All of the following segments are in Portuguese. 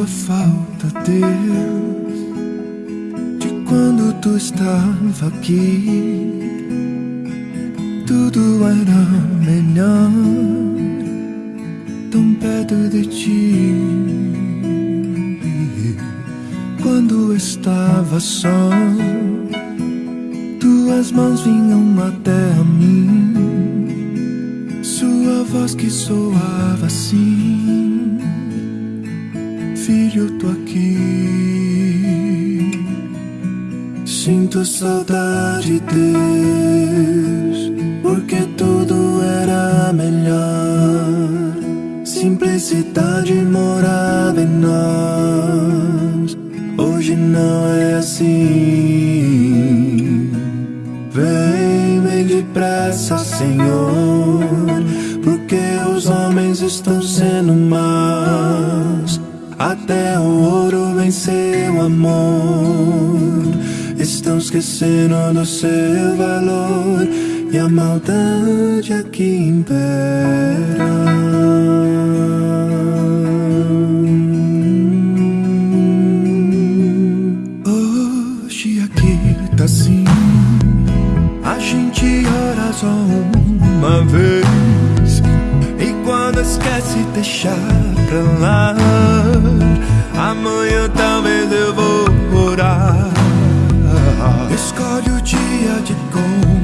tua falta, Deus, de quando tu estava aqui. Tudo era melhor, tão perto de ti. Quando estava só, tuas mãos vinham até a mim. Sua voz que soava assim filho, tô aqui. Sinto saudade, Deus, porque tudo era melhor. Simplicidade morava em nós. Hoje não é assim. Vem, vem depressa, Senhor, porque os homens estão sendo maus. Até o ouro venceu o amor. Estão esquecendo do seu valor e a maldade aqui impera. Hoje aqui tá assim. A gente ora só uma vez. Deixar pra lá. Amanhã talvez eu vou orar. Escolhe o dia de congregar.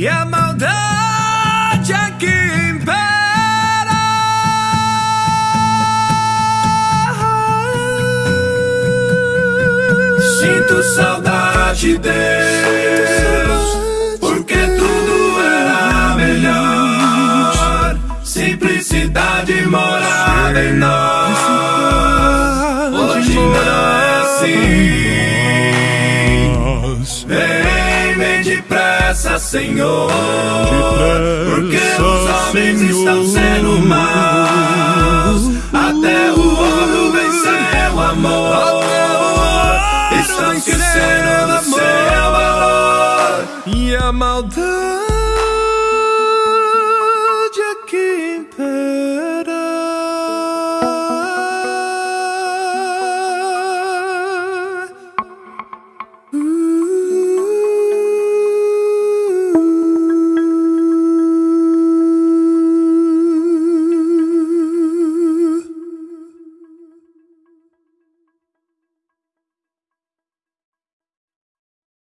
E a maldade aqui impera. Sinto saudade, Deus, porque tudo era melhor. Simplicidade morava em nós. Hoje não é assim. Vem depressa, Senhor. Porque os homens estão sendo maus. Até o ouro venceu o amor. Estão esquecendo do seu valor. E a maldade